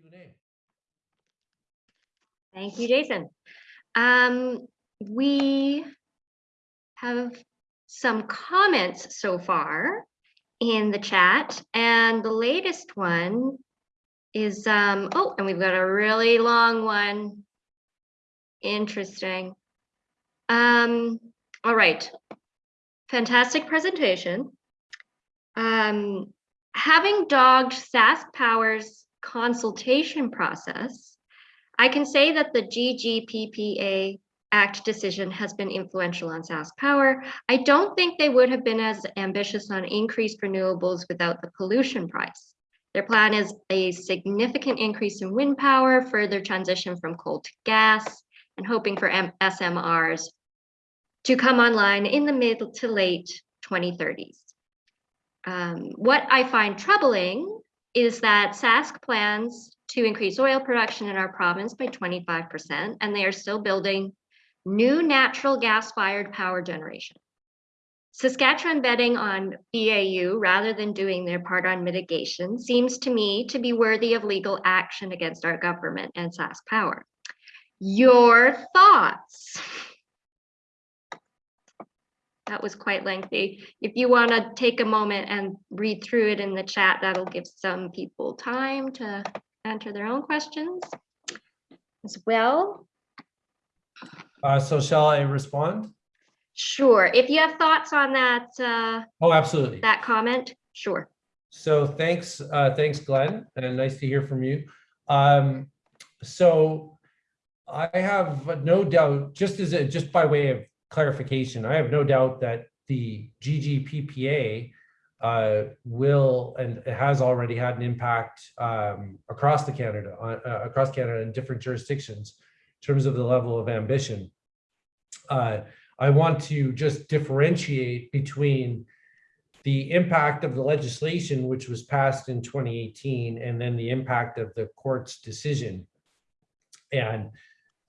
Q&A. Thank you, Jason. Um, we have some comments so far in the chat, and the latest one is, um, oh, and we've got a really long one. Interesting. Um, all right. Fantastic presentation. Um, having dogged SaskPower's consultation process, I can say that the GGPPA Act decision has been influential on SaskPower. I don't think they would have been as ambitious on increased renewables without the pollution price. Their plan is a significant increase in wind power, further transition from coal to gas, and hoping for M SMRs to come online in the mid to late 2030s. Um, what I find troubling is that Sask plans to increase oil production in our province by 25%, and they are still building new natural gas-fired power generation. Saskatchewan betting on BAU rather than doing their part on mitigation seems to me to be worthy of legal action against our government and SaskPower. Your thoughts? That was quite lengthy. If you want to take a moment and read through it in the chat, that'll give some people time to answer their own questions as well. Uh, so shall I respond? Sure. If you have thoughts on that, uh, Oh, absolutely. that comment, sure. So thanks, uh, thanks, Glenn, and nice to hear from you. Um, so I have no doubt, just as a, just by way of clarification, I have no doubt that the GGPPA uh, will and has already had an impact um, across the Canada, uh, across Canada in different jurisdictions in terms of the level of ambition. Uh, I want to just differentiate between the impact of the legislation, which was passed in 2018, and then the impact of the court's decision. And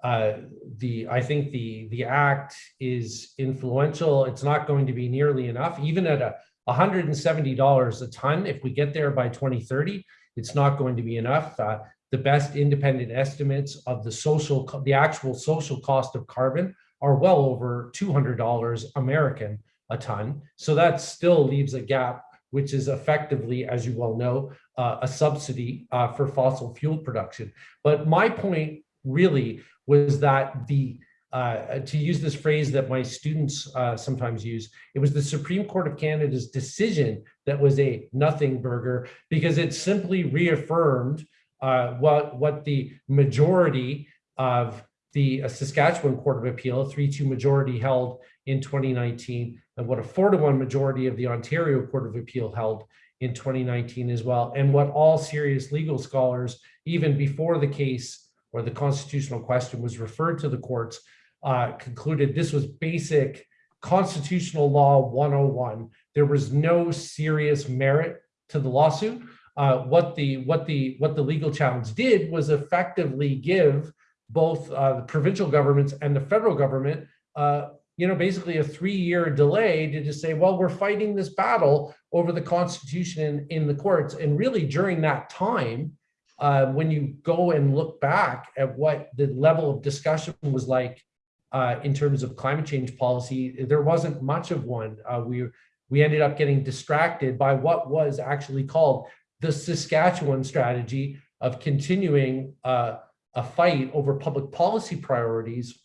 uh, the I think the the act is influential. It's not going to be nearly enough, even at a $170 a ton. If we get there by 2030, it's not going to be enough. Uh, the best independent estimates of the social, the actual social cost of carbon are well over $200 American a ton. So that still leaves a gap, which is effectively, as you well know, uh, a subsidy uh, for fossil fuel production. But my point really was that the uh, to use this phrase that my students uh, sometimes use, it was the Supreme Court of Canada's decision that was a nothing burger because it simply reaffirmed uh, what, what the majority of the uh, Saskatchewan Court of Appeal, a 3-2 majority held in 2019, and what a 4 to 1 majority of the Ontario Court of Appeal held in 2019 as well, and what all serious legal scholars, even before the case or the constitutional question was referred to the courts, uh, concluded this was basic constitutional law 101. There was no serious merit to the lawsuit. Uh, what the what the what the legal challenge did was effectively give both uh, the provincial governments and the federal government, uh, you know, basically a three-year delay to just say, well, we're fighting this battle over the Constitution in, in the courts, and really during that time, uh, when you go and look back at what the level of discussion was like uh, in terms of climate change policy, there wasn't much of one. Uh, we, we ended up getting distracted by what was actually called the Saskatchewan strategy of continuing uh, a fight over public policy priorities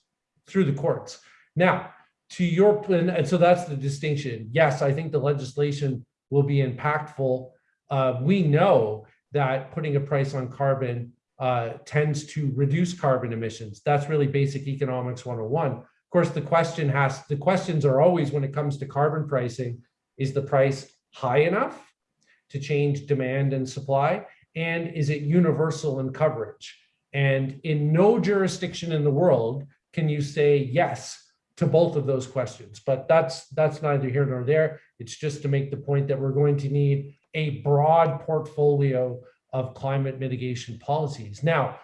through the courts. Now, to your and so that's the distinction. Yes, I think the legislation will be impactful. Uh, we know that putting a price on carbon uh, tends to reduce carbon emissions. That's really basic economics 101. Of course, the question has, the questions are always when it comes to carbon pricing, is the price high enough to change demand and supply? And is it universal in coverage? And in no jurisdiction in the world can you say yes to both of those questions. But that's that's neither here nor there. It's just to make the point that we're going to need a broad portfolio of climate mitigation policies. Now,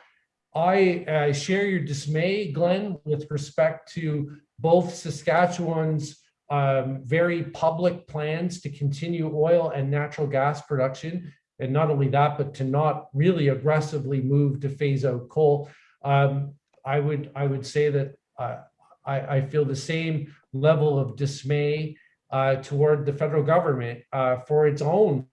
I share your dismay, Glenn, with respect to both Saskatchewan's um, very public plans to continue oil and natural gas production and not only that, but to not really aggressively move to phase out coal. Um, I would I would say that uh, I, I feel the same level of dismay uh, toward the federal government uh, for its own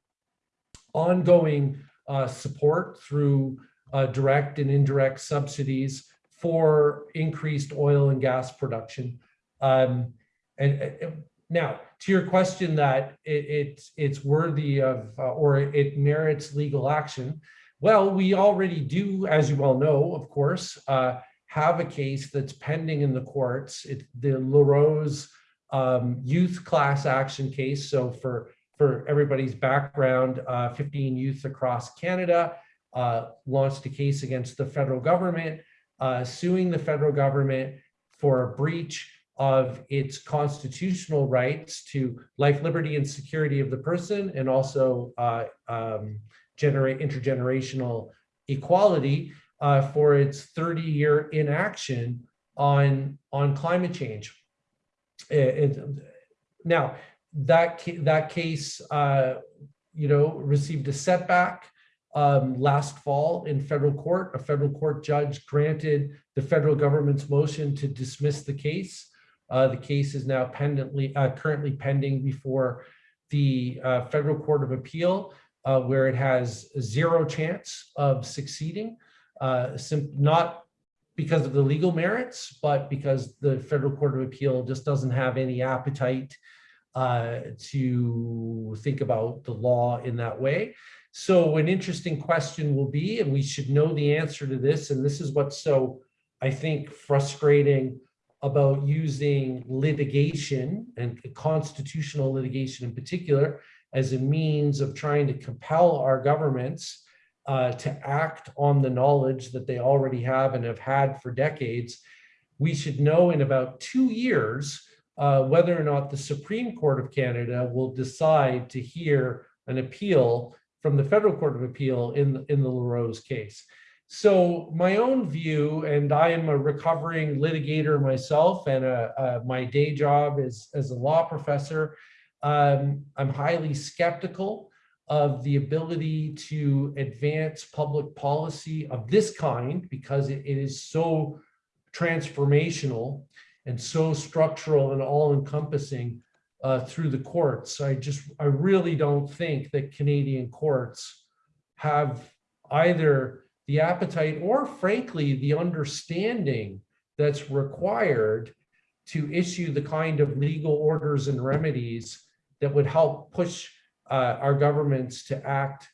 ongoing uh, support through uh, direct and indirect subsidies for increased oil and gas production. Um, and, and now, to your question that it, it's it's worthy of uh, or it merits legal action. Well, we already do, as you well know, of course, uh, have a case that's pending in the courts. The LaRose um, youth class action case. So for for everybody's background, uh, 15 youth across Canada uh, launched a case against the federal government, uh, suing the federal government for a breach of its constitutional rights to life, liberty, and security of the person, and also uh, um, generate intergenerational equality uh, for its 30-year inaction on, on climate change. It- it- now, that, ca- that case, uh, you know, received a setback um, last fall in federal court. A federal court judge granted the federal government's motion to dismiss the case. Uh, the case is now pendently, uh, currently pending before the uh, Federal Court of Appeal, uh, where it has zero chance of succeeding, uh, not because of the legal merits, but because the Federal Court of Appeal just doesn't have any appetite uh, to think about the law in that way. So an interesting question will be, and we should know the answer to this, and this is what's so, I think, frustrating about using litigation and constitutional litigation in particular as a means of trying to compel our governments uh, to act on the knowledge that they already have and have had for decades. We should know in about two years uh, whether or not the Supreme Court of Canada will decide to hear an appeal from the Federal Court of Appeal in, in the LaRose case. So my own view, and I am a recovering litigator myself, and uh, uh, my day job is as a law professor. Um, I'm highly skeptical of the ability to advance public policy of this kind because it, it is so transformational and so structural and all-encompassing uh, through the courts. I just, I really don't think that Canadian courts have either the appetite or frankly, the understanding that's required to issue the kind of legal orders and remedies that would help push uh, our governments to act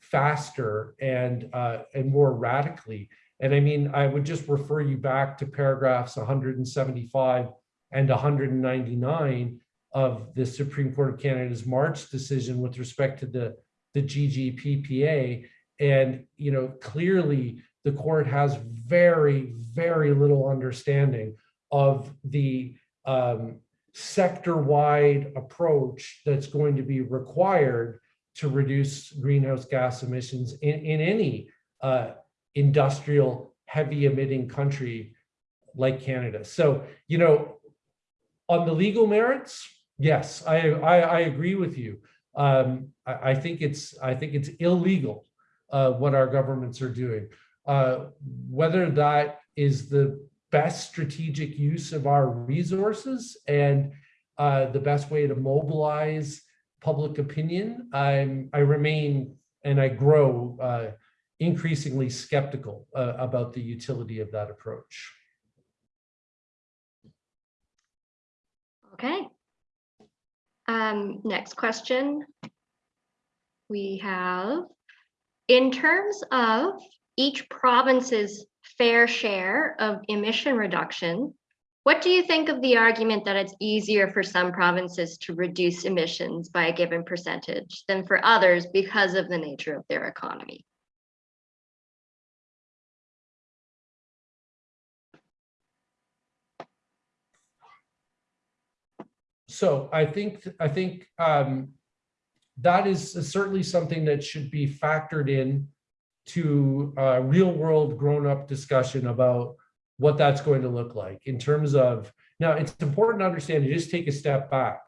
faster and uh, and more radically. And I mean, I would just refer you back to paragraphs 175 and 199 of the Supreme Court of Canada's March decision with respect to the, the GGPPA. And, you know, clearly the court has very, very little understanding of the um, sector-wide approach that's going to be required to reduce greenhouse gas emissions in, in any uh, industrial heavy emitting country like Canada. So, you know, on the legal merits, yes, I, I, I agree with you. Um, I, I think it's I think it's illegal uh, what our governments are doing. Uh, whether that is the best strategic use of our resources and uh, the best way to mobilize public opinion, I'm, I remain and I grow uh, increasingly skeptical uh, about the utility of that approach. Okay. Um, next question. We have, in terms of each province's fair share of emission reduction, what do you think of the argument that it's easier for some provinces to reduce emissions by a given percentage than for others because of the nature of their economy? So I think, I think um, that is certainly something that should be factored in to a real world grown up discussion about what that's going to look like in terms of, now it's important to understand, you just take a step back.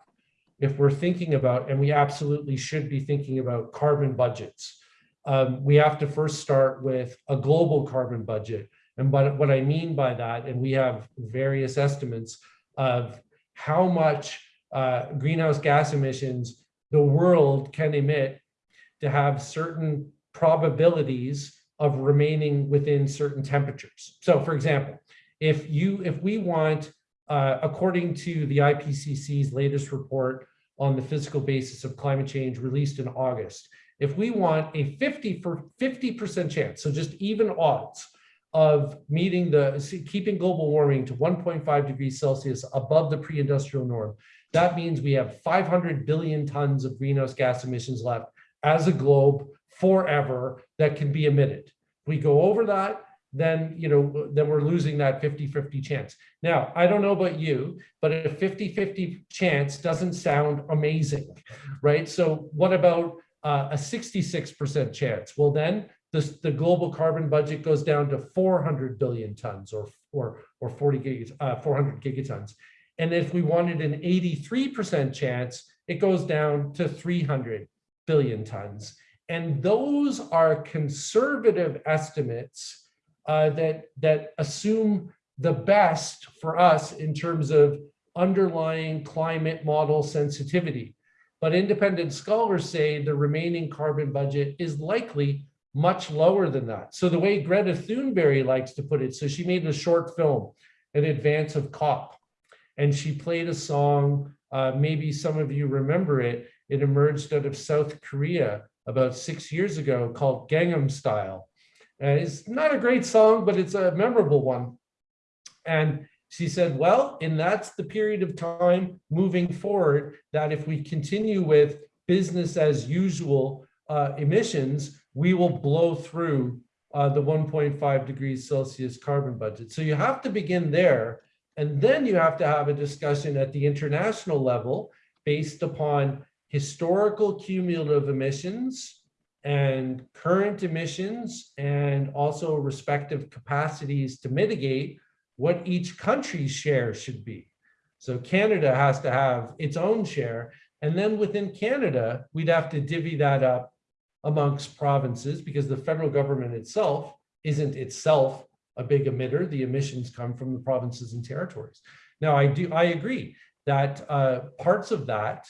if we're thinking about, and we absolutely should be thinking about carbon budgets, um, we have to first start with a global carbon budget. And what, what I mean by that, and we have various estimates of how much uh, greenhouse gas emissions the world can emit to have certain probabilities of remaining within certain temperatures. So for example, if you, if we want, uh, according to the IPCC's latest report on the physical basis of climate change released in August, if we want a 50 for 50% chance, so just even odds of meeting the, keeping global warming to 1.5 degrees Celsius above the pre-industrial norm, that means we have 500 billion tons of greenhouse gas emissions left as a globe forever that can be emitted. If we go over that, then you know then we're losing that 50-50 chance. Now, I don't know about you, but a 50-50 chance doesn't sound amazing, right? So what about uh, a 66% chance? Well, then the, the global carbon budget goes down to 400 billion tons or, or, or 40 gig, uh, 400 gigatons. And if we wanted an 83% chance, it goes down to 300 billion tons. And those are conservative estimates uh, that, that assume the best for us in terms of underlying climate model sensitivity. But independent scholars say the remaining carbon budget is likely much lower than that. So the way Greta Thunberg likes to put it, so she made a short film in advance of COP, and she played a song, uh, maybe some of you remember it, it emerged out of South Korea about six years ago called Gangnam Style. And it's not a great song, but it's a memorable one. And she said, well, and that's the period of time moving forward that if we continue with business as usual uh, emissions, we will blow through uh, the 1.5 degrees Celsius carbon budget. So you have to begin there. And then you have to have a discussion at the international level based upon historical cumulative emissions and current emissions and also respective capacities to mitigate what each country's share should be. So Canada has to have its own share. And then within Canada, we'd have to divvy that up amongst provinces because the federal government itself isn't itself a big emitter. The emissions come from the provinces and territories. Now, I do I agree that uh, parts of that,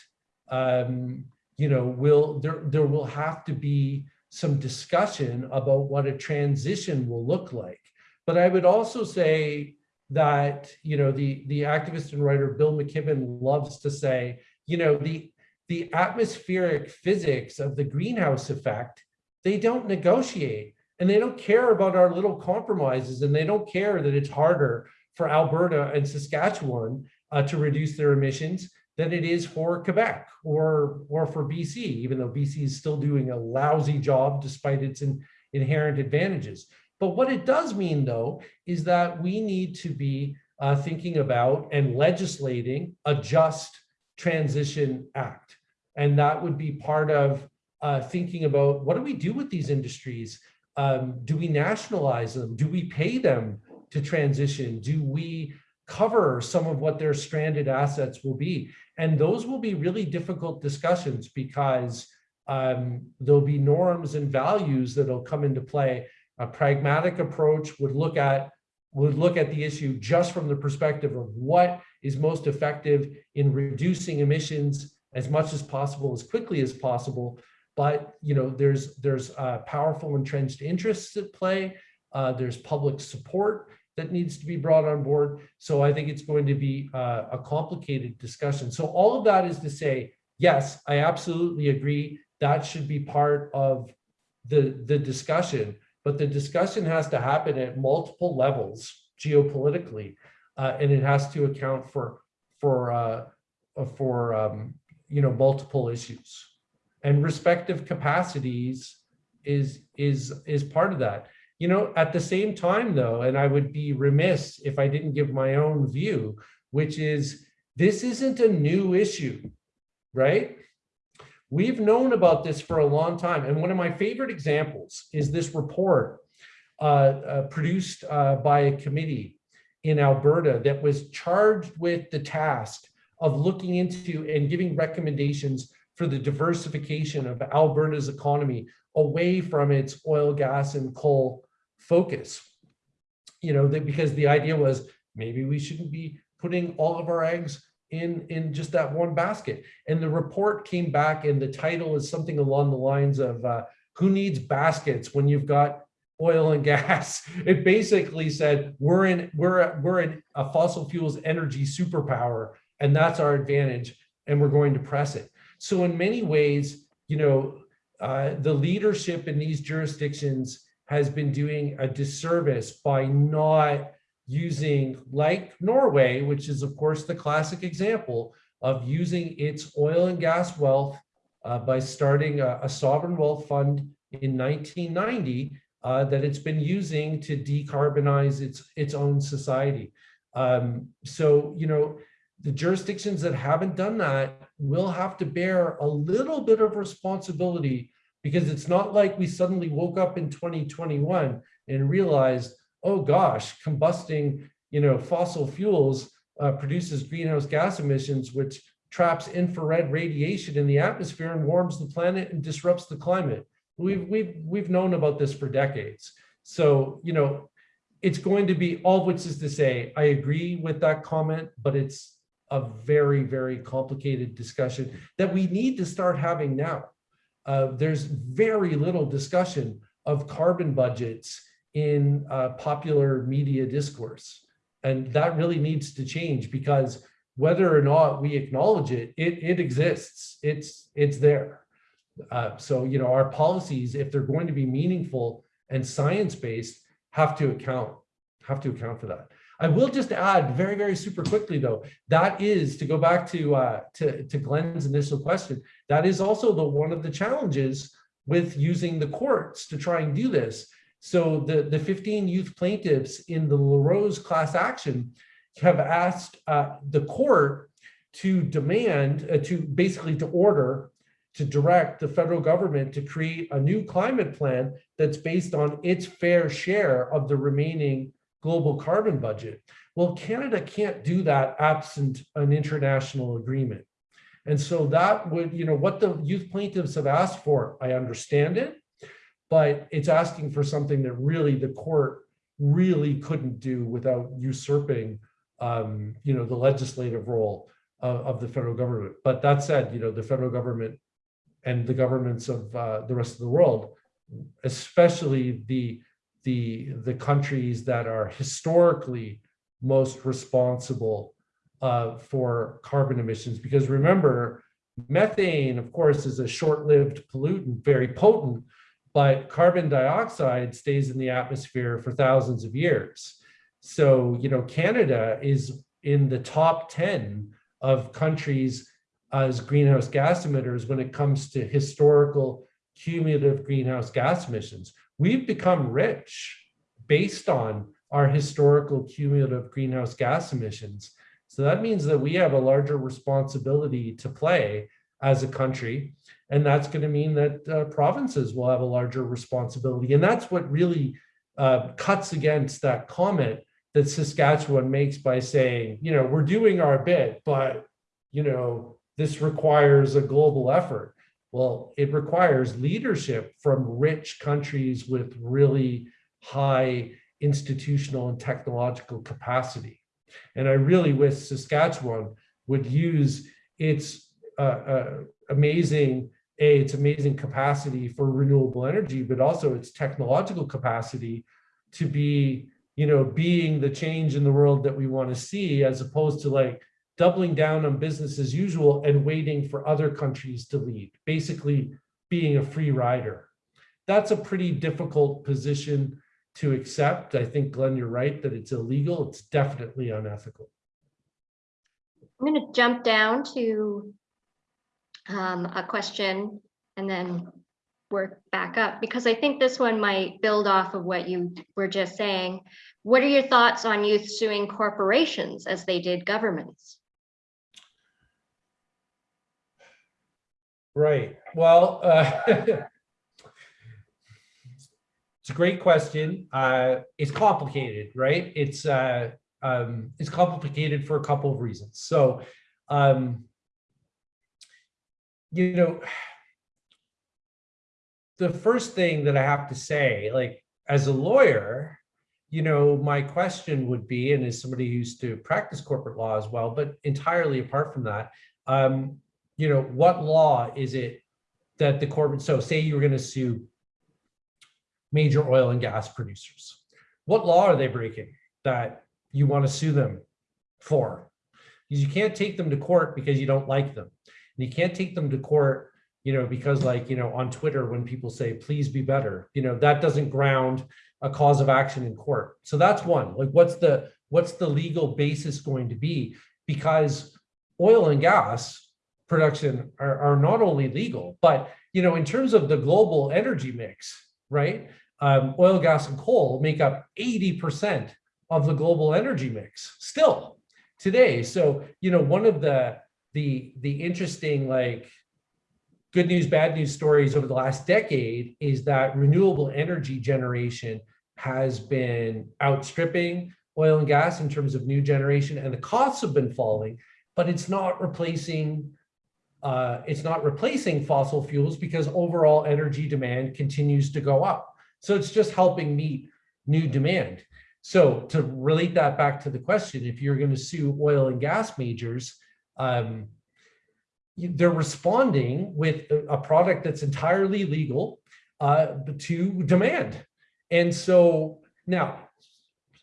um, you know, will there there will have to be some discussion about what a transition will look like. But I would also say that you know the the activist and writer Bill McKibben loves to say, you know, the the atmospheric physics of the greenhouse effect, they don't negotiate and they don't care about our little compromises and they don't care that it's harder for Alberta and Saskatchewan uh, to reduce their emissions than it is for Quebec or, or for BC, even though BC is still doing a lousy job despite its in, inherent advantages. But what it does mean though, is that we need to be uh, thinking about and legislating a just transition act. And that would be part of uh, thinking about what do we do with these industries? Um, do we nationalize them? Do we pay them to transition? Do we cover some of what their stranded assets will be? And those will be really difficult discussions because um, there'll be norms and values that'll come into play. A pragmatic approach would look at would look at the issue just from the perspective of what is most effective in reducing emissions as much as possible, as quickly as possible. But you know, there's there's uh, powerful entrenched interests at play. Uh, there's public support that needs to be brought on board. So I think it's going to be uh, a complicated discussion. So all of that is to say, yes, I absolutely agree. That should be part of the, the discussion, but the discussion has to happen at multiple levels geopolitically, uh, and it has to account for for uh, for um, you know, multiple issues and respective capacities is, is, is part of that. You know, at the same time though, and I would be remiss if I didn't give my own view, which is this isn't a new issue, right? We've known about this for a long time. And one of my favorite examples is this report uh, uh, produced uh, by a committee in Alberta that was charged with the task of looking into and giving recommendations for the diversification of Alberta's economy away from its oil, gas, and coal focus. You know, because the idea was maybe we shouldn't be putting all of our eggs in, in just that one basket. And the report came back and the title is something along the lines of uh, who needs baskets when you've got oil and gas. It basically said we're in we're we're in a fossil fuels energy superpower, and that's our advantage, and we're going to press it. So in many ways, you know, uh, the leadership in these jurisdictions has been doing a disservice by not using like Norway, which is of course the classic example of using its oil and gas wealth uh, by starting a, a sovereign wealth fund in 1990 uh, that it's been using to decarbonize its its own society. Um, so, you know, the jurisdictions that haven't done that will have to bear a little bit of responsibility because it's not like we suddenly woke up in 2021 and realized, oh gosh, combusting, you know, fossil fuels uh, produces greenhouse gas emissions, which traps infrared radiation in the atmosphere and warms the planet and disrupts the climate. We've, we've, we've known about this for decades. So, you know, it's going to be all which is to say, I agree with that comment, but it's a very, very complicated discussion that we need to start having now. Uh, there's very little discussion of carbon budgets in uh, popular media discourse. And that really needs to change because whether or not we acknowledge it, it, it exists, it's, it's there. Uh, so, you know, our policies, if they're going to be meaningful and science-based, have to account, have to account for that. I will just add very, very super quickly though, that is to go back to, uh, to, to Glenn's initial question, that is also the one of the challenges with using the courts to try and do this. So the, the 15 youth plaintiffs in the LaRose class action have asked uh, the court to demand, uh, to basically to order to direct the federal government to create a new climate plan that's based on its fair share of the remaining global carbon budget. Well, Canada can't do that absent an international agreement. And so that would, you know, what the youth plaintiffs have asked for, I understand it, but it's asking for something that really the court really couldn't do without usurping, um, you know, the legislative role of, of the federal government. But that said, you know, the federal government and the governments of uh, the rest of the world, especially the, the, the countries that are historically most responsible uh, for carbon emissions. Because remember, methane, of course, is a short-lived pollutant, very potent, but carbon dioxide stays in the atmosphere for thousands of years. So, you know, Canada is in the top 10 of countries as greenhouse gas emitters when it comes to historical cumulative greenhouse gas emissions. We've become rich based on our historical cumulative greenhouse gas emissions. So that means that we have a larger responsibility to play as a country. And that's going to mean that uh, provinces will have a larger responsibility. And that's what really uh, cuts against that comment that Saskatchewan makes by saying, you know, we're doing our bit, but, you know, this requires a global effort. Well, it requires leadership from rich countries with really high institutional and technological capacity. And I really wish Saskatchewan would use its amazing, A, its amazing capacity for renewable energy, but also its technological capacity to be, you know, being the change in the world that we want to see, as opposed to like doubling down on business as usual and waiting for other countries to lead, basically being a free rider. That's a pretty difficult position to accept. I think, Glenn, you're right that it's illegal. It's definitely unethical. I'm going to jump down to um, a question and then work back up because I think this one might build off of what you were just saying. What are your thoughts on youth suing corporations as they did governments? Right. Well, uh, it's a great question. Uh, it's complicated, right? It's uh, um, it's complicated for a couple of reasons. So Um, you know, the first thing that I have to say, like as a lawyer, you know, my question would be, and as somebody who used to practice corporate law as well, but entirely apart from that, um, you know, what law is it that the corporate, so say you were going to sue major oil and gas producers. What law are they breaking that you want to sue them for? Because you can't take them to court because you don't like them. And you can't take them to court, you know, because like, you know, on Twitter, when people say, please be better, you know, that doesn't ground a cause of action in court. So that's one, like, what's the, what's the legal basis going to be? Because oil and gas production are, are not only legal, but, you know, in terms of the global energy mix, right? Um, oil, gas, and coal make up 80% of the global energy mix still today. So, you know, one of the, the, the interesting, like, good news, bad news stories over the last decade is that renewable energy generation has been outstripping oil and gas in terms of new generation and the costs have been falling, but it's not replacing uh, it's not replacing fossil fuels because overall energy demand continues to go up. So it's just helping meet new demand. So to relate that back to the question, if you're going to sue oil and gas majors, um, they're responding with a product that's entirely legal uh, to demand. And so now,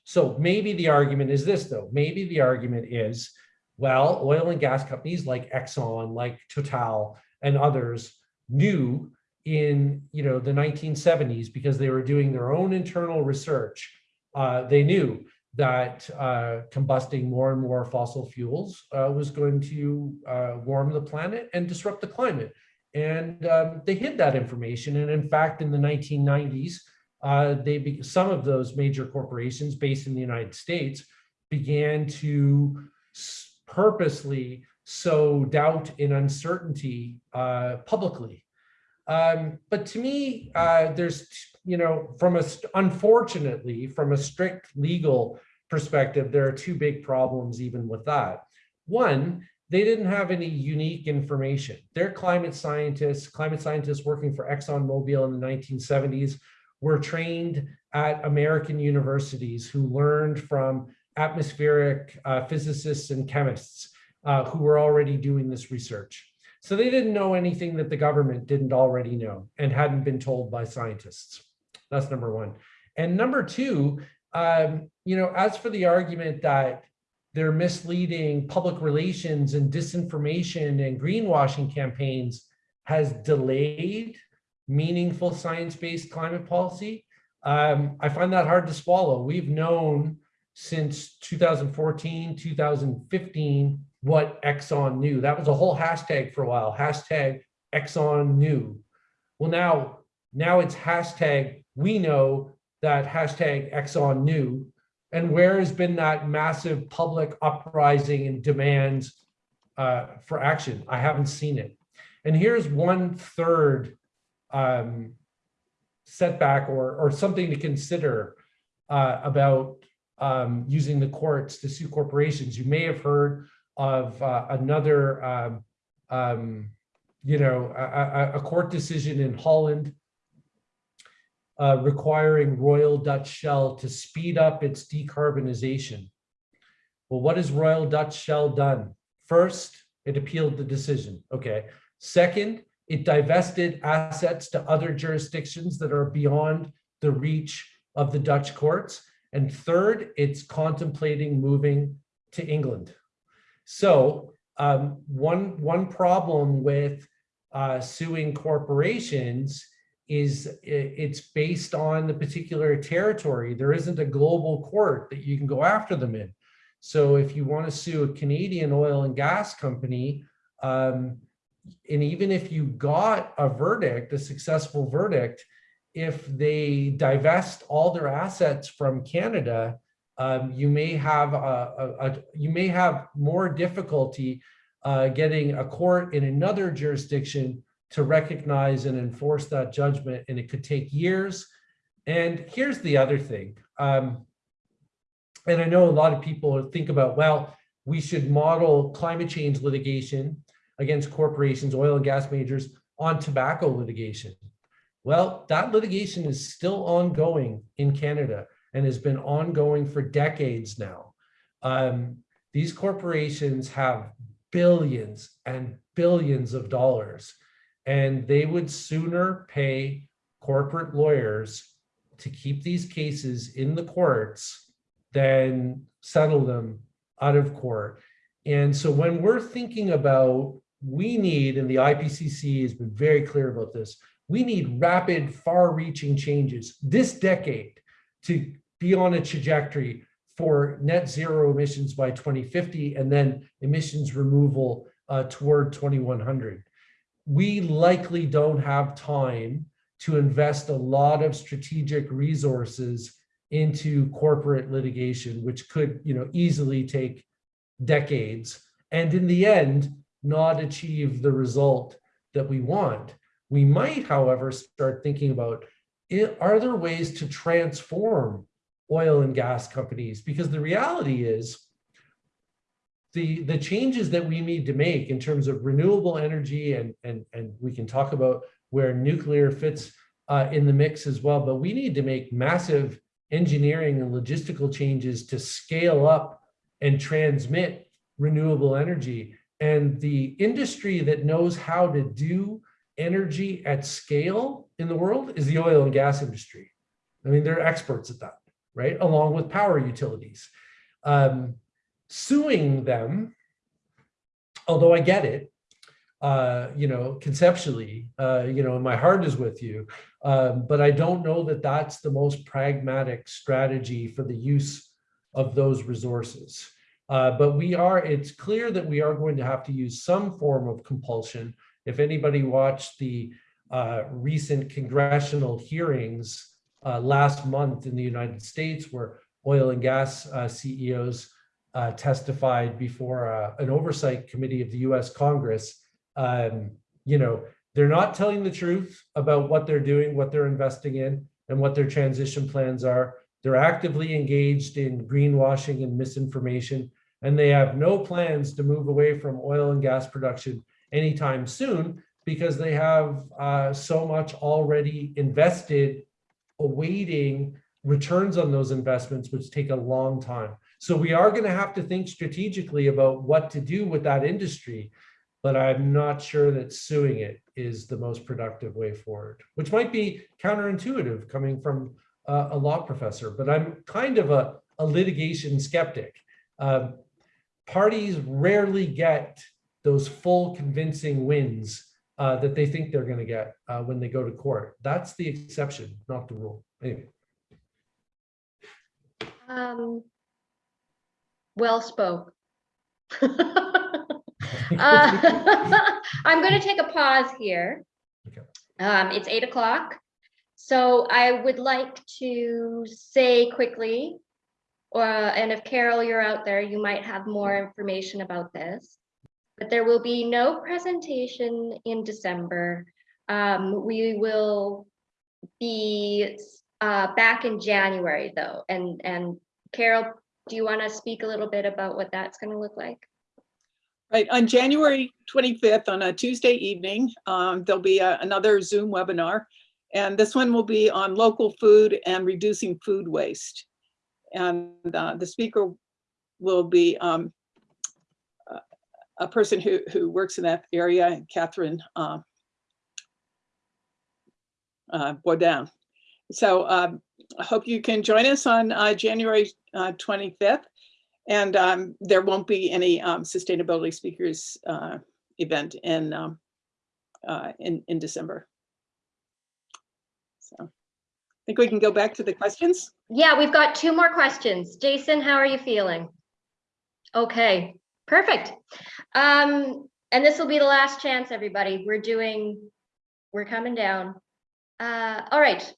so maybe the argument is this though, maybe the argument is, well, oil and gas companies like Exxon, like Total and others knew in you know the 1970s because they were doing their own internal research, uh, they knew that uh, combusting more and more fossil fuels uh, was going to uh, warm the planet and disrupt the climate. And um, they hid that information. And in fact, in the 1990s, uh, they some of those major corporations based in the United States began to purposely sow doubt and uncertainty uh, publicly. Um, but to me, uh, there's, you know, from a, unfortunately, from a strict legal perspective, there are two big problems even with that. One, they didn't have any unique information. They're climate scientists, climate scientists working for ExxonMobil in the 1970s were trained at American universities who learned from atmospheric uh, physicists and chemists uh, who were already doing this research. So they didn't know anything that the government didn't already know and hadn't been told by scientists. That's number one. And number two, um, you know, as for the argument that they're misleading public relations and disinformation and greenwashing campaigns has delayed meaningful science-based climate policy, um, I find that hard to swallow. We've known since 2014, 2015, what Exxon knew. That was a whole hashtag for a while, hashtag Exxon knew. Well, now, now it's hashtag we know that hashtag Exxon knew. And where has been that massive public uprising and demands uh, for action? I haven't seen it. And here's one third um, setback or, or something to consider uh, about um, using the courts to sue corporations. You may have heard of uh, another, um, um, you know, a, a, court decision in Holland uh, requiring Royal Dutch Shell to speed up its decarbonization. Well, what has Royal Dutch Shell done? First, it appealed the decision. Okay. Second, it divested assets to other jurisdictions that are beyond the reach of the Dutch courts. And third, it's contemplating moving to England. So um, one, one problem with uh, suing corporations is it's based on the particular territory. There isn't a global court that you can go after them in. So if you want to sue a Canadian oil and gas company, um, and even if you got a verdict, a successful verdict, if they divest all their assets from Canada, um, you may have a, a, a, you may have more difficulty uh, getting a court in another jurisdiction to recognize and enforce that judgment, and it could take years. And here's the other thing, um, and I know a lot of people think about, well, we should model climate change litigation against corporations, oil and gas majors on tobacco litigation. Well, that litigation is still ongoing in Canada and has been ongoing for decades now. Um, these corporations have billions and billions of dollars, and they would sooner pay corporate lawyers to keep these cases in the courts than settle them out of court. And so when we're thinking about, we need, and the IPCC has been very clear about this, we need rapid, far-reaching changes this decade to be on a trajectory for net zero emissions by 2050 and then emissions removal uh, toward 2100. We likely don't have time to invest a lot of strategic resources into corporate litigation, which could you know, easily take decades and in the end, not achieve the result that we want. We might, however, start thinking about, eh, are there ways to transform oil and gas companies? Because the reality is the, the changes that we need to make in terms of renewable energy and, and, and we can talk about where nuclear fits uh, in the mix as well, but we need to make massive engineering and logistical changes to scale up and transmit renewable energy. And the industry that knows how to do energy at scale in the world is the oil and gas industry. I mean, they're experts at that, right? Along with power utilities. Um, suing them, although I get it, uh, you know, conceptually, uh, you know, my heart is with you, um, but I don't know that that's the most pragmatic strategy for the use of those resources. Uh, but we are, it's clear that we are going to have to use some form of compulsion. If anybody watched the uh, recent congressional hearings uh, last month in the United States where oil and gas uh, CEOs uh, testified before uh, an oversight committee of the US Congress, um, you know, they're not telling the truth about what they're doing, what they're investing in, and what their transition plans are. They're actively engaged in greenwashing and misinformation and they have no plans to move away from oil and gas production anytime soon because they have uh, so much already invested awaiting returns on those investments, which take a long time. So we are going to have to think strategically about what to do with that industry, but I'm not sure that suing it is the most productive way forward, which might be counterintuitive coming from a law professor, but I'm kind of a, a litigation skeptic. Um, parties rarely get those full convincing wins uh, that they think they're going to get uh, when they go to court. That's the exception, not the rule. Anyway. Um, well spoke. Uh, I'm going to take a pause here. Okay. Um, it's eight o'clock. So I would like to say quickly, uh, and if Carol, you're out there, you might have more information about this. But there will be no presentation in December. Um, we will be uh, back in January though. And, and Carol, do you want to speak a little bit about what that's going to look like? Right, on January 25th, on a Tuesday evening, um, there'll be a- another Zoom webinar. And this one will be on local food and reducing food waste. And uh, the speaker will be um, a- person who, who works in that area, Catherine uh, uh, Boudin. So um, I hope you can join us on uh, January uh, 25th. And um, there won't be any um, sustainability speakers uh, event in, um, uh, in, in December. So I think we can go back to the questions. Yeah, we've got two more questions. Jason, how are you feeling? Okay, perfect. Um, and this will be the last chance, everybody. We're doing, we're coming down. Uh, all right.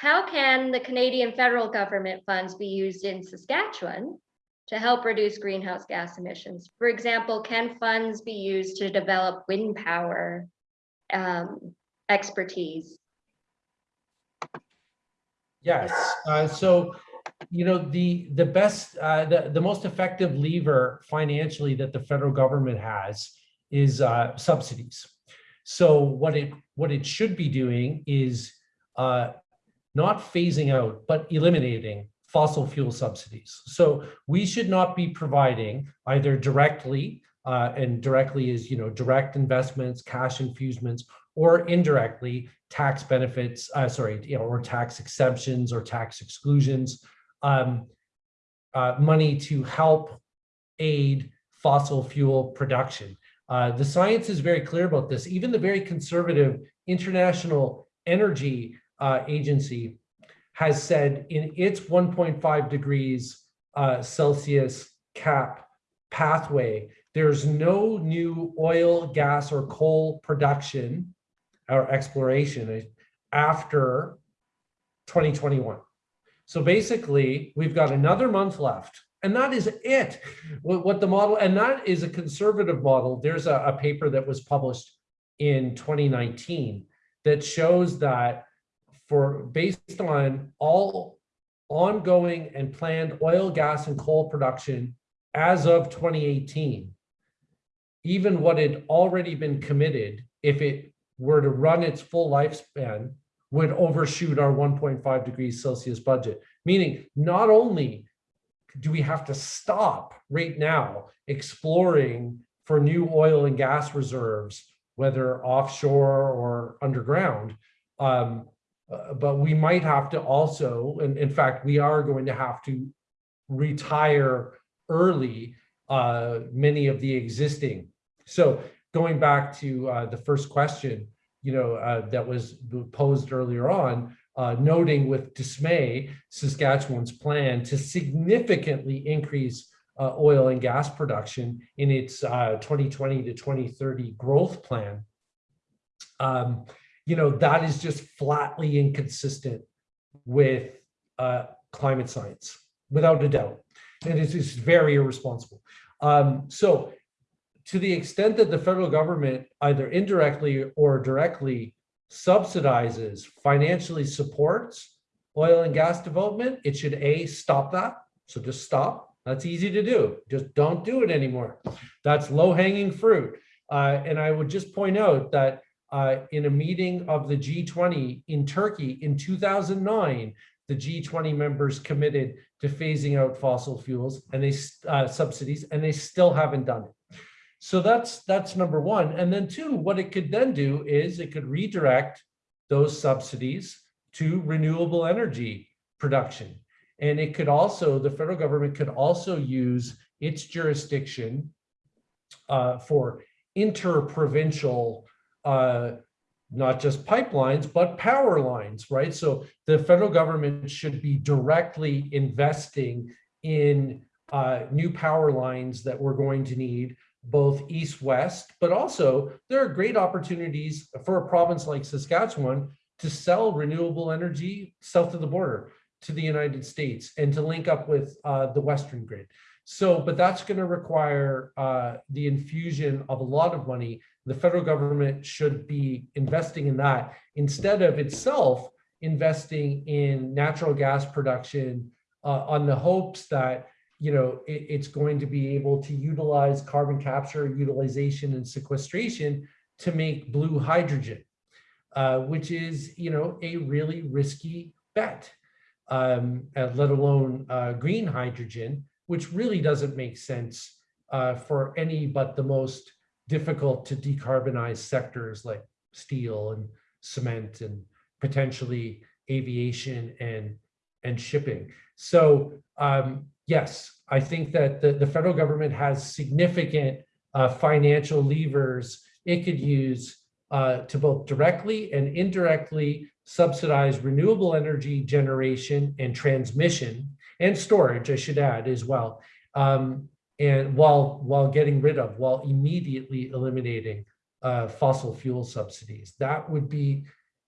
How can the Canadian federal government funds be used in Saskatchewan to help reduce greenhouse gas emissions? For example, can funds be used to develop wind power um, expertise? Yes, uh, so you know, the, the best, uh, the, the most effective lever financially that the federal government has is, uh, subsidies. So what it, what it should be doing is, uh, not phasing out, but eliminating fossil fuel subsidies. So we should not be providing either directly, uh, and directly is, you know, direct investments, cash infusements, or indirectly tax benefits, uh, sorry, you know, or tax exemptions or tax exclusions, um, uh, money to help aid fossil fuel production. Uh, the science is very clear about this. Even the very conservative International Energy uh, Agency has said in its 1.5 degrees uh, Celsius cap pathway, there's no new oil, gas, or coal production or exploration after 2021. So basically, we've got another month left. And that is it. What, the model, and that is a conservative model. There's a, a paper that was published in 2019 that shows that for based on all ongoing and planned oil, gas, and coal production as of 2018, even what had already been committed, if it were to run its full lifespan, would overshoot our 1.5 degrees Celsius budget. Meaning, not only do we have to stop right now exploring for new oil and gas reserves, whether offshore or underground, um, uh, but we might have to also, and in fact, we are going to have to retire early uh, many of the existing. So going back to uh, the first question, you know, uh, that was posed earlier on, uh, noting with dismay Saskatchewan's plan to significantly increase oil and gas production in its 2020 to 2030 growth plan. Um, you know, that is just flatly inconsistent with uh, climate science, without a doubt. And it's just very irresponsible. Um, so to the extent that the federal government either indirectly or directly subsidizes, financially supports oil and gas development, it should A, stop that. So just stop. That's easy to do. Just don't do it anymore. That's low hanging fruit. Uh, and I would just point out that uh, in a meeting of the G20 in Turkey in 2009, the G20 members committed to phasing out fossil fuels and they uh, subsidies, and they still haven't done it. So that's that's number one. And then two, what it could then do is it could redirect those subsidies to renewable energy production. And it could also, the federal government could also use its jurisdiction uh, for interprovincial uh, not just pipelines, but power lines, right? So the federal government should be directly investing in uh, new power lines that we're going to need both east west, but also there are great opportunities for a province like Saskatchewan to sell renewable energy south of the border to the United States and to link up with uh, the Western grid. So, but that's going to require uh, the infusion of a lot of money. The federal government should be investing in that instead of itself investing in natural gas production uh, on the hopes that you know it, it's going to be able to utilize carbon capture, utilization, and sequestration to make blue hydrogen, uh, which is you know a really risky bet, um, let alone uh, green hydrogen which really doesn't make sense uh, for any but the most difficult to decarbonize sectors like steel and cement and potentially aviation and and shipping. So um, yes, I think that the, the federal government has significant uh, financial levers it could use uh, to both directly and indirectly subsidize renewable energy generation and transmission and storage, I should add as well. Um, and while while getting rid of, while immediately eliminating uh, fossil fuel subsidies, that would be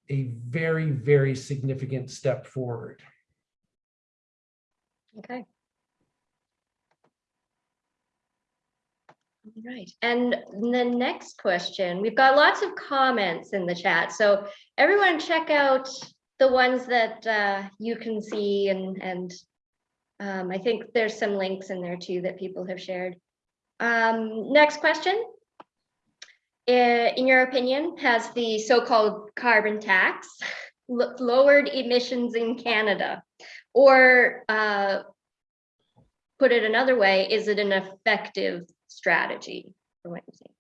a very, very significant step forward. Okay. Right, and the next question, we've got lots of comments in the chat, so everyone check out the ones that uh, you can see and, and Um, I think there's some links in there too that people have shared. Um, next question. Uh, In your opinion, has the so-called carbon tax lowered emissions in Canada? Or uh, put it another way, is it an effective strategy for what you see?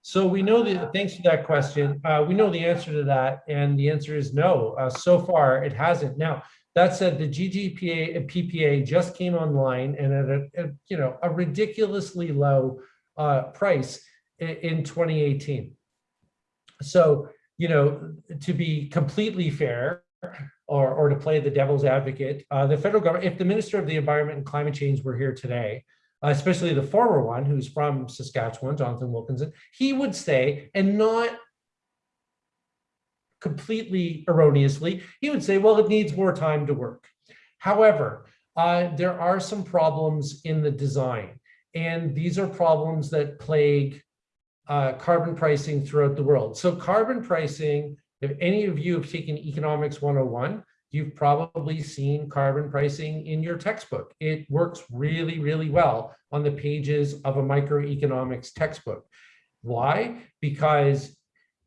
So we know that, thanks for that question. Uh, we know the answer to that, and the answer is no. Uh, so far, it hasn't. Now, that said, the GGPA, PPA just came online and at a, a, you know, a ridiculously low uh, price in, in 2018. So, you know, to be completely fair, or, or to play the devil's advocate, uh, the federal government, if the Minister of the Environment and Climate Change were here today, uh, especially the former one who's from Saskatchewan, Jonathan Wilkinson, he would say, and not completely erroneously, he would say, well, it needs more time to work. However, uh, there are some problems in the design, and these are problems that plague uh, carbon pricing throughout the world. So carbon pricing, if any of you have taken Economics 101, you've probably seen carbon pricing in your textbook. It works really, really well on the pages of a microeconomics textbook. Why? Because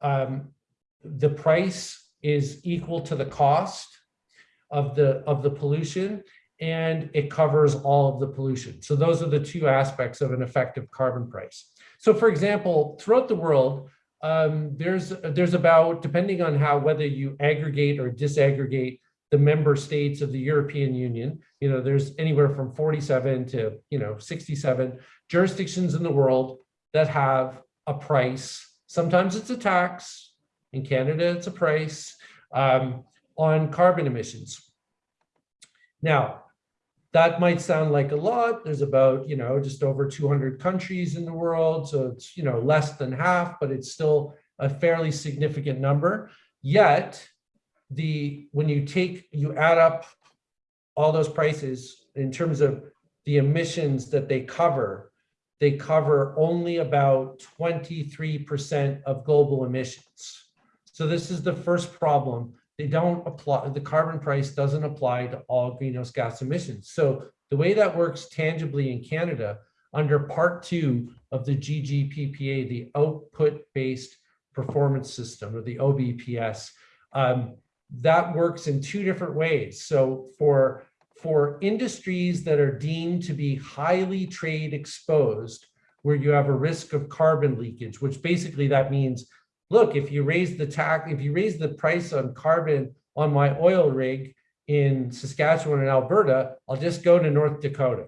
um, the price is equal to the cost of the of the pollution and it covers all of the pollution. So those are the two aspects of an effective carbon price. So for example, throughout the world, um, there's there's about, depending on how whether you aggregate or disaggregate the member states of the European Union, you know, there's anywhere from 47 to, you know, 67 jurisdictions in the world that have a price. Sometimes it's a tax. In Canada, it's a price um, on carbon emissions. Now, that might sound like a lot. There's about, you know, just over 200 countries in the world. So it's, you know, less than half, but it's still a fairly significant number. Yet, the when you take, you add up all those prices in terms of the emissions that they cover, they cover only about 23% of global emissions. So this is the first problem. They don't apply, the carbon price doesn't apply to all greenhouse gas emissions. So the way that works tangibly in Canada, under part two of the GGPPA, the output-based performance system or the OBPS, um, that works in two different ways. So for, for industries that are deemed to be highly trade exposed, where you have a risk of carbon leakage, which basically that means look, if you raise the tax, if you raise the price on carbon on my oil rig in Saskatchewan and Alberta, I'll just go to North Dakota,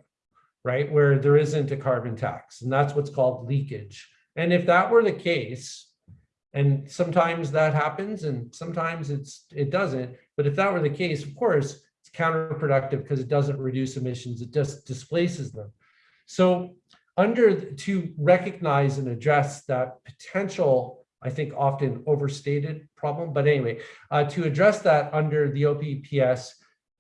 right? Where there isn't a carbon tax. And that's what's called leakage. And if that were the case, and sometimes that happens and sometimes it's it doesn't, but if that were the case, of course, it's counterproductive because it doesn't reduce emissions, it just displaces them. So under to recognize and address that potential I think often overstated problem. But anyway, uh, to address that under the OBPS,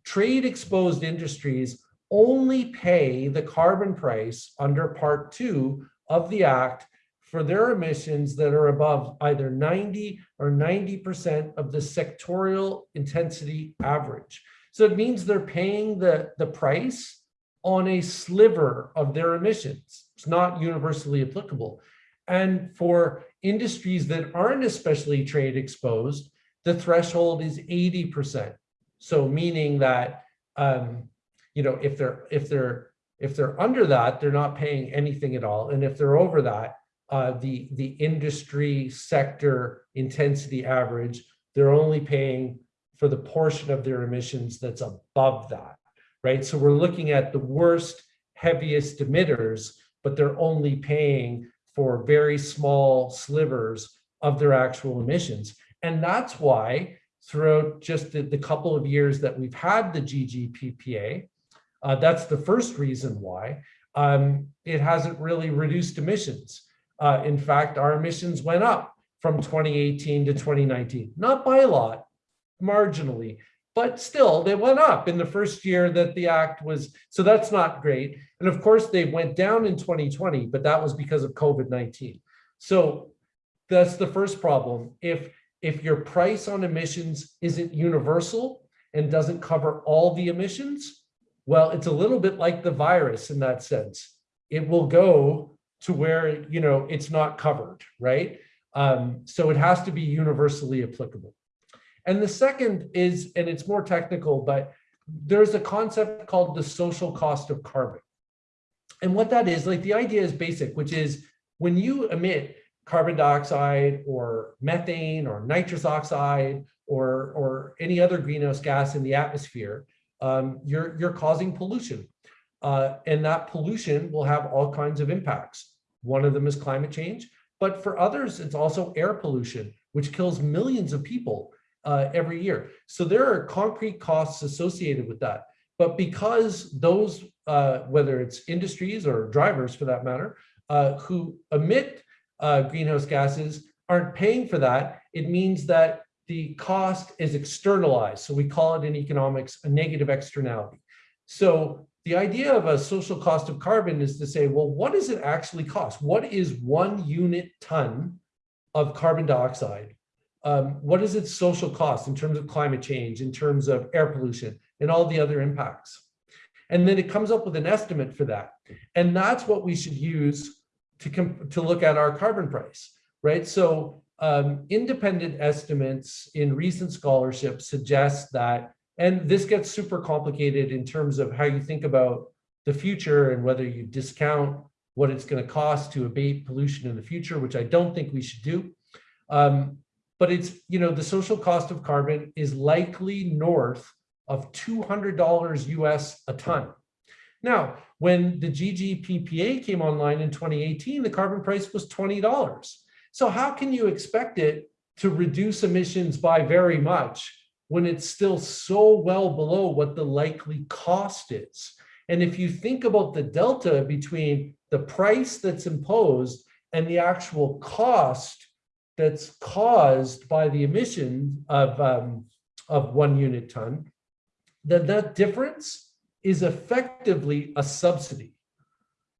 trade exposed industries only pay the carbon price under part two of the act for their emissions that are above either 90 or 90% of the sectorial intensity average. So it means they're paying the, the price on a sliver of their emissions. It's not universally applicable. And for industries that aren't especially trade exposed, the threshold is 80%. So meaning that, um, you know, if they're, if they're, if they're under that, they're not paying anything at all. And if they're over that, uh, the, the industry sector intensity average, they're only paying for the portion of their emissions that's above that, right? So we're looking at the worst, heaviest emitters, but they're only paying for very small slivers of their actual emissions. And that's why throughout just the, the couple of years that we've had the GGPPA, uh, that's the first reason why um, it hasn't really reduced emissions. Uh, in fact, our emissions went up from 2018 to 2019, not by a lot, marginally, but still they went up in the first year that the act was, so that's not great. And of course they went down in 2020, but that was because of COVID-19. So that's the first problem. If, if your price on emissions isn't universal and doesn't cover all the emissions, well, it's a little bit like the virus in that sense. It will go to where, you know, it's not covered, right? Um, so it has to be universally applicable. And the second is, and it's more technical, but there's a concept called the social cost of carbon. And what that is, like the idea is basic, which is when you emit carbon dioxide or methane or nitrous oxide or, or any other greenhouse gas in the atmosphere, um, you're, you're causing pollution. Uh, and that pollution will have all kinds of impacts. One of them is climate change, but for others, it's also air pollution, which kills millions of people uh, every year. So there are concrete costs associated with that. But because those, uh, whether it's industries or drivers for that matter, uh, who emit uh, greenhouse gases aren't paying for that, it means that the cost is externalized. So we call it in economics a negative externality. So the idea of a social cost of carbon is to say, well, what does it actually cost? What is one unit ton of carbon dioxide? Um, what is its social cost in terms of climate change, in terms of air pollution, and all the other impacts? And then it comes up with an estimate for that. And that's what we should use to, to look at our carbon price, right? So um, independent estimates in recent scholarship suggest that, and this gets super complicated in terms of how you think about the future and whether you discount what it's going to cost to abate pollution in the future, which I don't think we should do. Um, but it's, you know, the social cost of carbon is likely north of $200 US a ton. Now, when the GGPPA came online in 2018, the carbon price was $20. So how can you expect it to reduce emissions by very much when it's still so well below what the likely cost is? And if you think about the delta between the price that's imposed and the actual cost that's caused by the emission of, um, of one unit ton, then that difference is effectively a subsidy,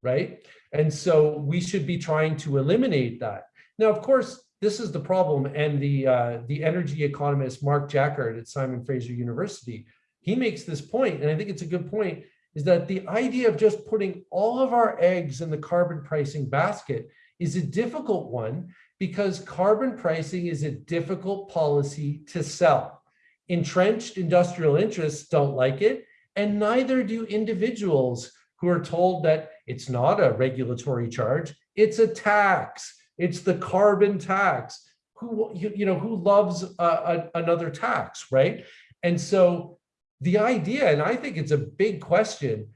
right? And so we should be trying to eliminate that. Now, of course, this is the problem. And the, uh, the energy economist, Mark Jaccard at Simon Fraser University, he makes this point, and I think it's a good point, is that the idea of just putting all of our eggs in the carbon pricing basket is a difficult one because carbon pricing is a difficult policy to sell. Entrenched industrial interests don't like it, and neither do individuals who are told that it's not a regulatory charge, it's a tax, it's the carbon tax. Who, you, you know, who loves a, another tax, right? And so the idea, and I think it's a big question,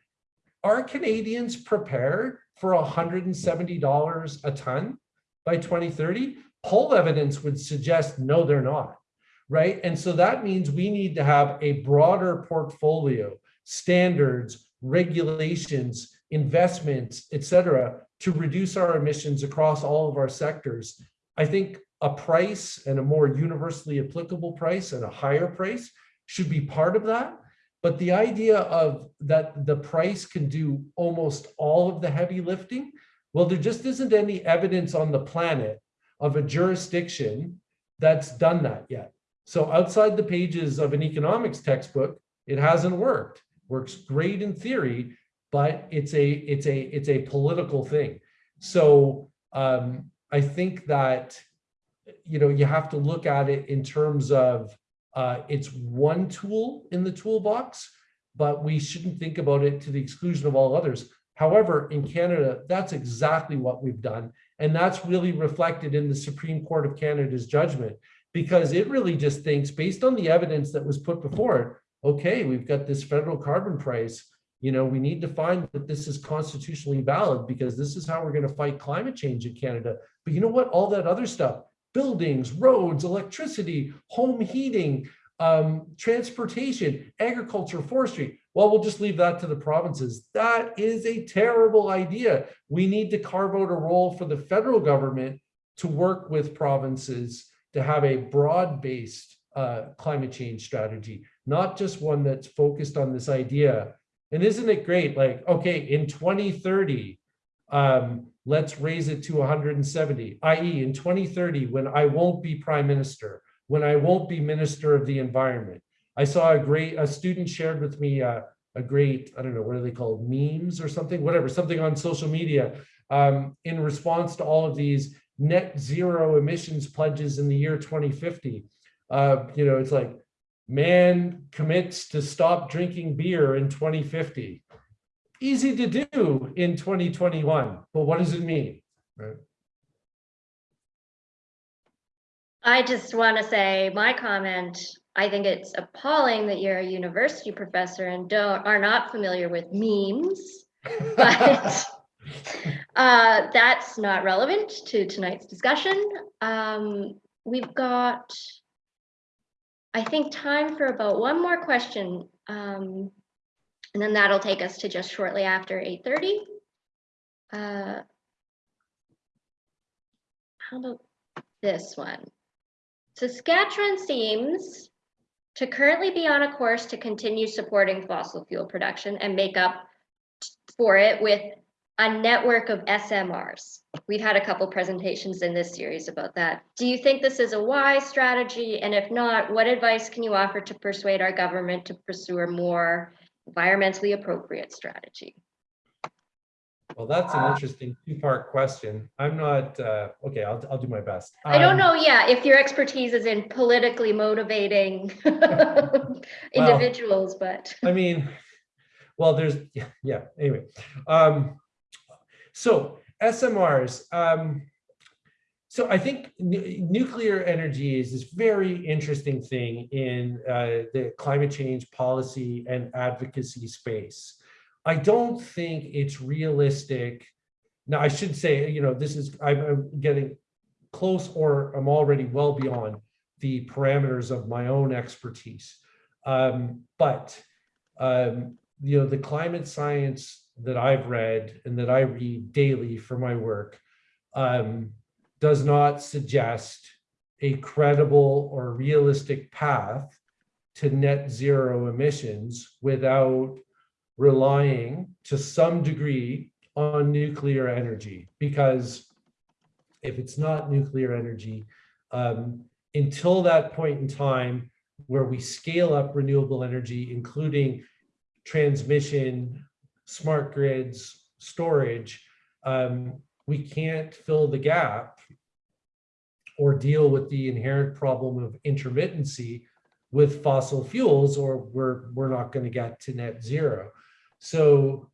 are Canadians prepared for $170 a ton by 2030? Poll evidence would suggest no, they're not, right? And so that means we need to have a broader portfolio, standards, regulations, investments, et cetera, to reduce our emissions across all of our sectors. I think a price and a more universally applicable price and a higher price should be part of that. But the idea of that the price can do almost all of the heavy lifting, well, there just isn't any evidence on the planet of a jurisdiction that's done that yet. So outside the pages of an economics textbook, it hasn't worked. Works great in theory, but it's a it's a it's a political thing. So um, I think that you know you have to look at it in terms of uh, it's one tool in the toolbox, but we shouldn't think about it to the exclusion of all others. However, in Canada, that's exactly what we've done. And that's really reflected in the Supreme Court of Canada's judgment, because it really just thinks based on the evidence that was put before it, okay, we've got this federal carbon price you know, we need to find that this is constitutionally valid because this is how we're going to fight climate change in Canada. But you know what? All that other stuff, buildings, roads, electricity, home heating, um, transportation, agriculture, forestry. Well, we'll just leave that to the provinces. That is a terrible idea. We need to carve out a role for the federal government to work with provinces to have a broad-based uh, climate change strategy, not just one that's focused on this idea and isn't it great? Like, okay, in 2030, um, let's raise it to 170, i.e. in 2030, when I won't be prime minister, when I won't be minister of the environment, I saw a great, a student shared with me uh, a great, I don't know, what are they called, memes or something, whatever, something on social media um, in response to all of these net zero emissions pledges in the year 2050. Uh, you know, it's like, man commits to stop drinking beer in 2050. Easy to do in 2021, but what does it mean? Right? I just want to say my comment, I think it's appalling that you're a university professor and don't, are not familiar with memes. But uh, that's not relevant to tonight's discussion. Um, we've got, I think, time for about one more question. Um, and then that'll take us to just shortly after 8:30. Uh, How about this one? Saskatchewan seems to currently be on a course to continue supporting fossil fuel production and make up for it with a network of SMRs. We've had a couple presentations in this series about that. Do you think this is a wise strategy? And if not, what advice can you offer to persuade our government to pursue a more environmentally appropriate strategy? Well, that's an interesting two-part question. I'm not, uh, okay, I'll, I'll do my best. I don't Um, know, yeah, if your expertise is in politically motivating individuals, but. I mean, well, there's, yeah, yeah, anyway. Um, so SMRs, um, so I think nu- nuclear energy is this very interesting thing in uh, the climate change policy and advocacy space. I don't think it's realistic. Now, I should say, you know, this is, I'm, getting close or I'm already well beyond the parameters of my own expertise. Um, but um, you know, the climate science that I've read and that I read daily for my work um, does not suggest a credible or realistic path to net zero emissions without relying to some degree on nuclear energy. Because if it's not nuclear energy, um, until that point in time where we scale up renewable energy, including transmission, smart grids, storage, um, we can't fill the gap or deal with the inherent problem of intermittency with fossil fuels, or we're, we're not going to get to net zero. So,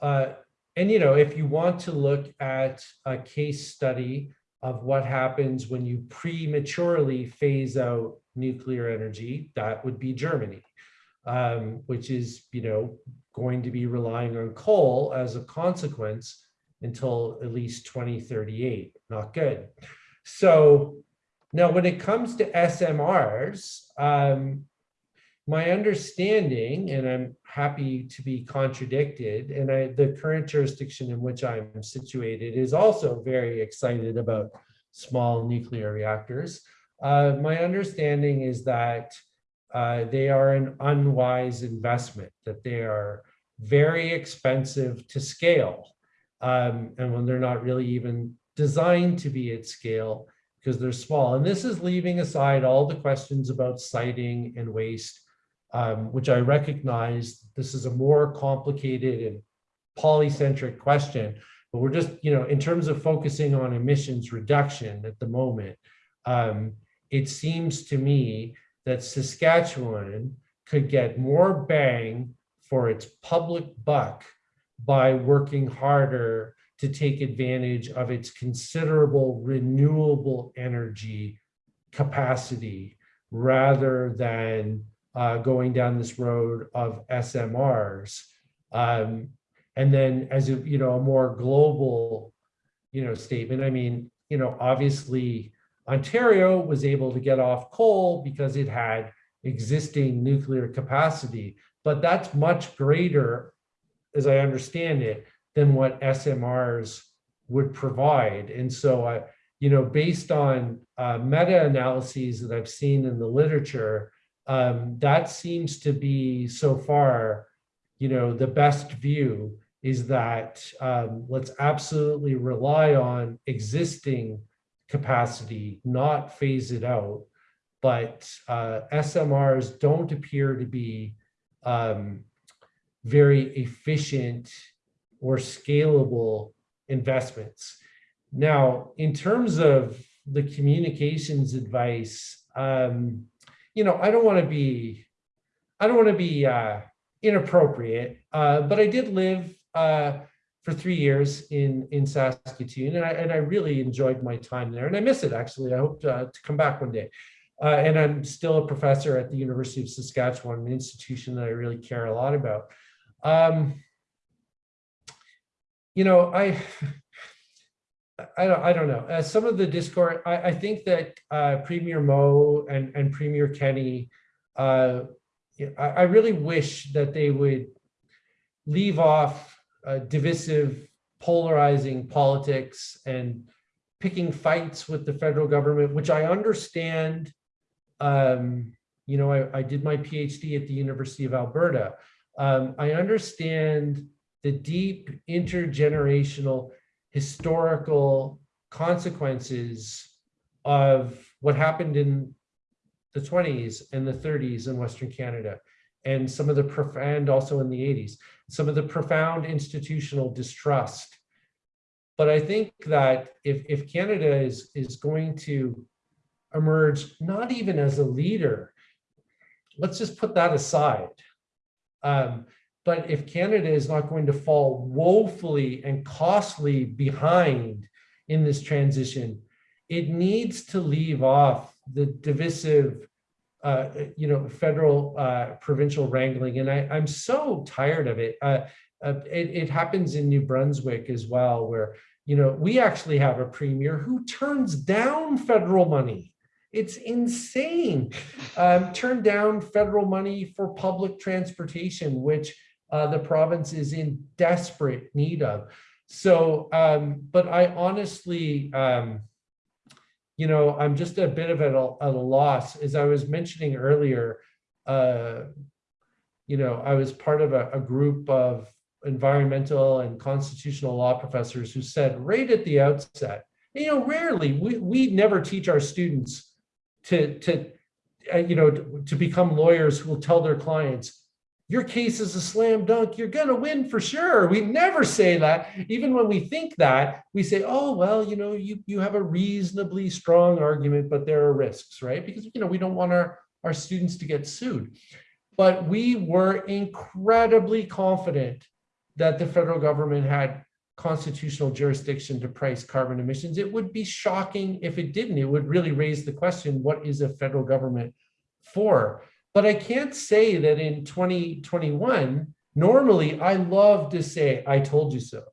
uh, and you know, if you want to look at a case study of what happens when you prematurely phase out nuclear energy, that would be Germany um, which is, you know, going to be relying on coal as a consequence until at least 2038. Not good. So now when it comes to SMRs, um, my understanding, and I'm happy to be contradicted, and I, the current jurisdiction in which I'm situated is also very excited about small nuclear reactors. Uh, my understanding is that uh, they are an unwise investment, that they are very expensive to scale. Um, and when they're not really even designed to be at scale because they're small. And this is leaving aside all the questions about siting and waste, um, which I recognize this is a more complicated and polycentric question. But we're just, you know, in terms of focusing on emissions reduction at the moment, um, it seems to me that Saskatchewan could get more bang for its public buck by working harder to take advantage of its considerable renewable energy capacity rather than uh, going down this road of SMRs. Um, and then as a, you know, a more global, you know, statement, I mean, you know, obviously Ontario was able to get off coal because it had existing nuclear capacity, but that's much greater, as I understand it, than what SMRs would provide. And so, I, you know, based on uh, meta-analyses that I've seen in the literature, um, that seems to be so far, you know, the best view is that um, let's absolutely rely on existing capacity, not phase it out. but uh, SMRs don't appear to be um, very efficient or scalable investments. Now, in terms of the communications advice, um, you know, I don't want to be, I don't want to be uh, inappropriate, uh, but I did live uh, for three years in in Saskatoon, and I and I really enjoyed my time there, and I miss it actually. I hope to, to come back one day. Uh, and I'm still a professor at the University of Saskatchewan, an institution that I really care a lot about. Um, you know, I, I don't, I don't know. Uh, some of the discord, I, I think that uh, Premier Moe and, and Premier Kenney, uh, I, I really wish that they would leave off uh, divisive, polarizing politics and picking fights with the federal government, which I understand. Um, you know, I, I did my PhD at the University of Alberta. Um, I understand the deep intergenerational historical consequences of what happened in the 20s and the 30s in Western Canada and some of the profound also in the 80s, some of the profound institutional distrust. But I think that if, if Canada is, is going to emerge, not even as a leader, let's just put that aside. Um, but if Canada is not going to fall woefully and costly behind in this transition, it needs to leave off the divisive, uh, you know, federal, uh, provincial wrangling. And I, I'm so tired of it. Uh, uh, it. It happens in New Brunswick as well, where, you know, we actually have a premier who turns down federal money. It's insane. Um, turned down federal money for public transportation, which uh, the province is in desperate need of. So, um, but I honestly, um, you know, I'm just a bit of at a, a loss. As I was mentioning earlier, uh, you know, I was part of a, a group of environmental and constitutional law professors who said right at the outset, you know, rarely, we, we never teach our students to, to uh, you know, to, to become lawyers who will tell their clients, your case is a slam dunk, you're gonna win for sure. We never say that. Even when we think that, we say, oh, well, you know, you, you have a reasonably strong argument, but there are risks, right? Because, you know, we don't want our, our students to get sued. But we were incredibly confident that the federal government had constitutional jurisdiction to price carbon emissions. It would be shocking if it didn't. It would really raise the question, what is a federal government for? But I can't say that in 2021, normally I love to say, I told you so.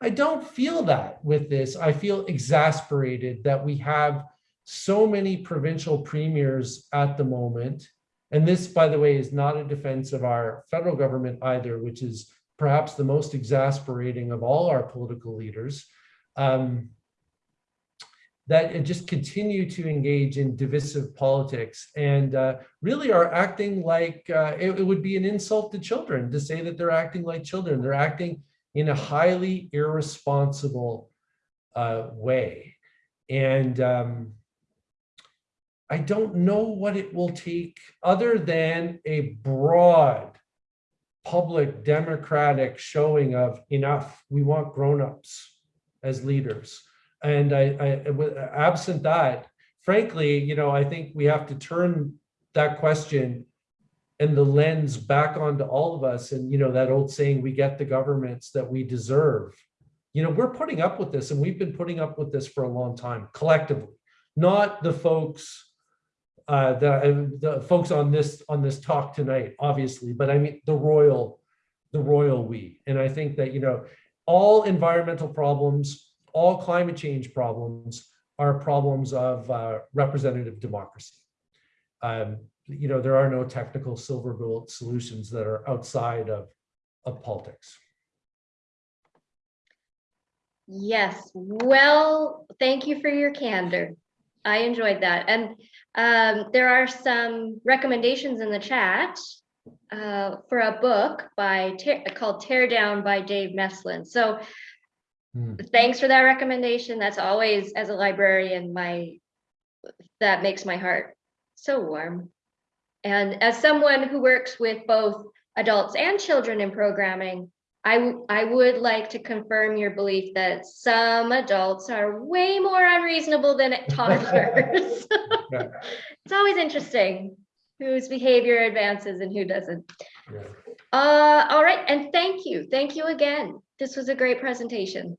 I don't feel that with this. I feel exasperated that we have so many provincial premiers at the moment. And this, by the way, is not a defense of our federal government either, which is perhaps the most exasperating of all our political leaders. Um, that just continue to engage in divisive politics and uh, really are acting like uh, it, it, would be an insult to children to say that they're acting like children. They're acting in a highly irresponsible uh, way. And um, I don't know what it will take other than a broad public democratic showing of enough, we want grown-ups as leaders and I, I absent that, frankly, you know, I think we have to turn that question and the lens back onto all of us. And, you know, that old saying, we get the governments that we deserve. You know, we're putting up with this and we've been putting up with this for a long time collectively, not the folks uh, the, the folks on this on this talk tonight, obviously, but I mean the royal, the royal we. And I think that, you know, all environmental problems all climate change problems are problems of uh, representative democracy. Um, you know, there are no technical silver bullet solutions that are outside of, of politics. Yes, well, thank you for your candor. I enjoyed that. And um, there are some recommendations in the chat uh, for a book by called Tear Down by Dave Meslin. So Hmm. Thanks for that recommendation. That's always, as a librarian, my, that makes my heart so warm. And as someone who works with both adults and children in programming, I, I would like to confirm your belief that some adults are way more unreasonable than toddlers. It's always interesting whose behavior advances and who doesn't. Yeah. Uh, all right, and thank you, thank you again. This was a great presentation.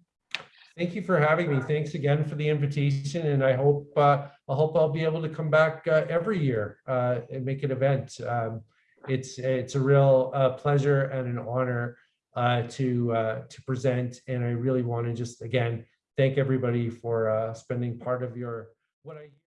Thank you for having me. Thanks again for the invitation and I hope, uh, I hope I'll be able to come back, uh, every year, uh, and make an event. Um, it's, it's a real, uh, pleasure and an honor, uh, to, uh, to present. And I really want to just, again, thank everybody for, spending part of your, what I.